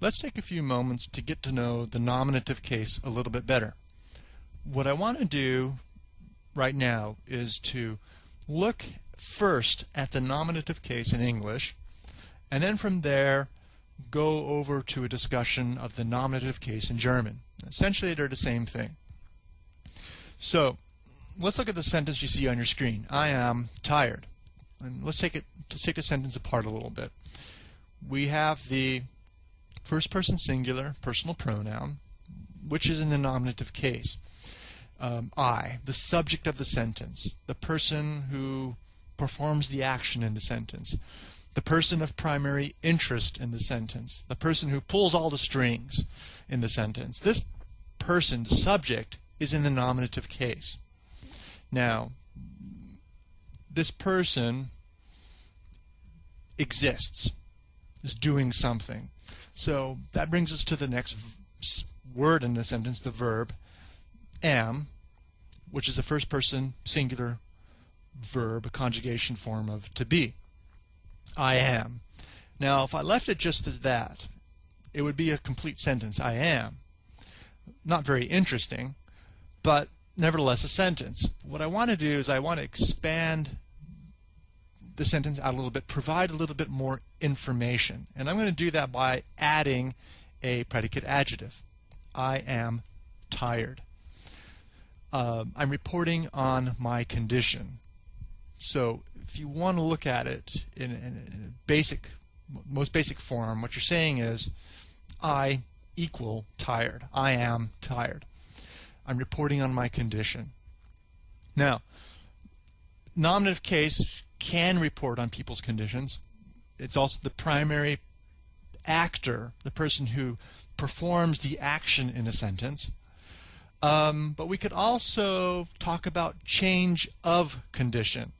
let's take a few moments to get to know the nominative case a little bit better. What I want to do right now is to look first at the nominative case in English and then from there go over to a discussion of the nominative case in German. Essentially they're the same thing. So let's look at the sentence you see on your screen. I am tired. And let's take it let's take the sentence apart a little bit. We have the first person singular personal pronoun, which is in the nominative case. Um, I, the subject of the sentence, the person who performs the action in the sentence, the person of primary interest in the sentence, the person who pulls all the strings in the sentence. This person, the subject, is in the nominative case. Now, this person exists, is doing something. So that brings us to the next word in the sentence, the verb am, which is a first person singular verb, a conjugation form of to be. I am. Now, if I left it just as that, it would be a complete sentence. I am. Not very interesting, but nevertheless a sentence. What I want to do is I want to expand the sentence out a little bit, provide a little bit more information. And I'm going to do that by adding a predicate adjective. I am tired. Uh, I'm reporting on my condition. So if you want to look at it in, in, in a basic, most basic form, what you're saying is I equal tired. I am tired. I'm reporting on my condition. Now, nominative case can report on people's conditions. It's also the primary actor, the person who performs the action in a sentence. Um, but we could also talk about change of condition.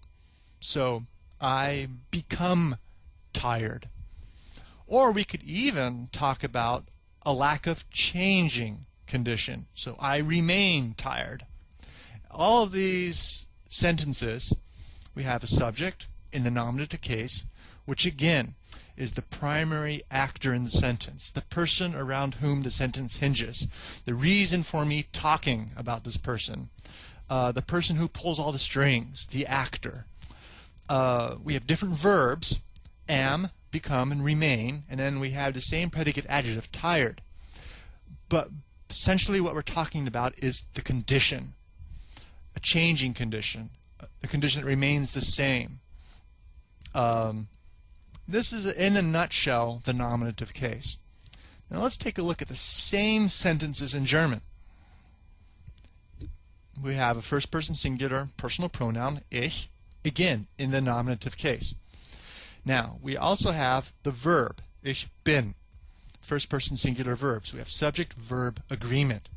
So I become tired. Or we could even talk about a lack of changing condition. So I remain tired. All of these sentences, we have a subject in the nominative case, which again is the primary actor in the sentence, the person around whom the sentence hinges, the reason for me talking about this person, uh, the person who pulls all the strings, the actor. Uh, we have different verbs, am, become, and remain, and then we have the same predicate adjective, tired. But essentially what we're talking about is the condition, changing condition, the condition that remains the same. Um, this is, in a nutshell, the nominative case. Now let's take a look at the same sentences in German. We have a first person singular personal pronoun, ich, again, in the nominative case. Now, we also have the verb, ich bin, first person singular verbs. We have subject verb agreement.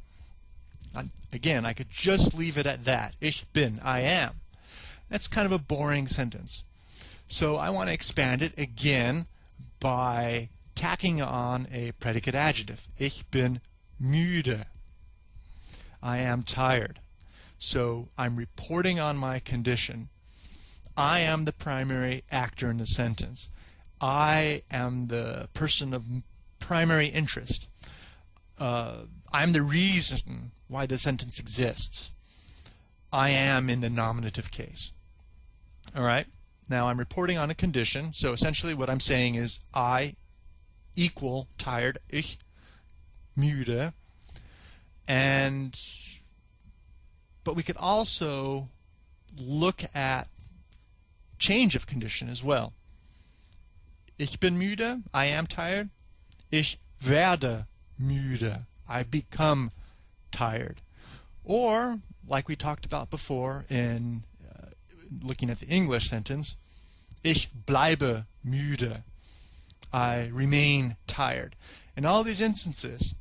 Again, I could just leave it at that. Ich bin, I am. That's kind of a boring sentence. So I want to expand it again by tacking on a predicate adjective. Ich bin müde. I am tired. So I'm reporting on my condition. I am the primary actor in the sentence. I am the person of primary interest. Uh, I'm the reason why the sentence exists. I am in the nominative case. All right? Now I'm reporting on a condition, so essentially what I'm saying is I equal tired, ich müde, and but we could also look at change of condition as well. Ich bin müde, I am tired, Ich werde müde. I become tired. Or, like we talked about before in uh, looking at the English sentence, Ich bleibe müde. I remain tired. In all these instances,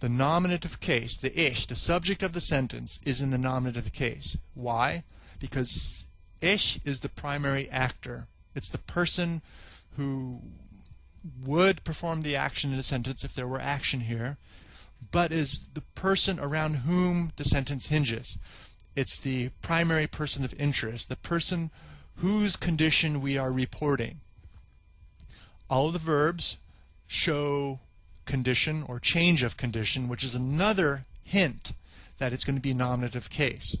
the nominative case, the ich, the subject of the sentence, is in the nominative case. Why? Because ich is the primary actor. It's the person who would perform the action in a sentence if there were action here, but is the person around whom the sentence hinges. It's the primary person of interest, the person whose condition we are reporting. All of the verbs show condition or change of condition, which is another hint that it's going to be a nominative case.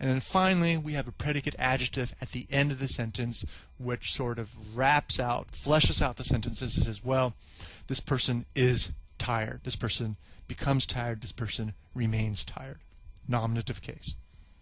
And then finally, we have a predicate adjective at the end of the sentence, which sort of wraps out, fleshes out the sentences says, well, this person is tired. This person becomes tired. This person remains tired. Nominative case.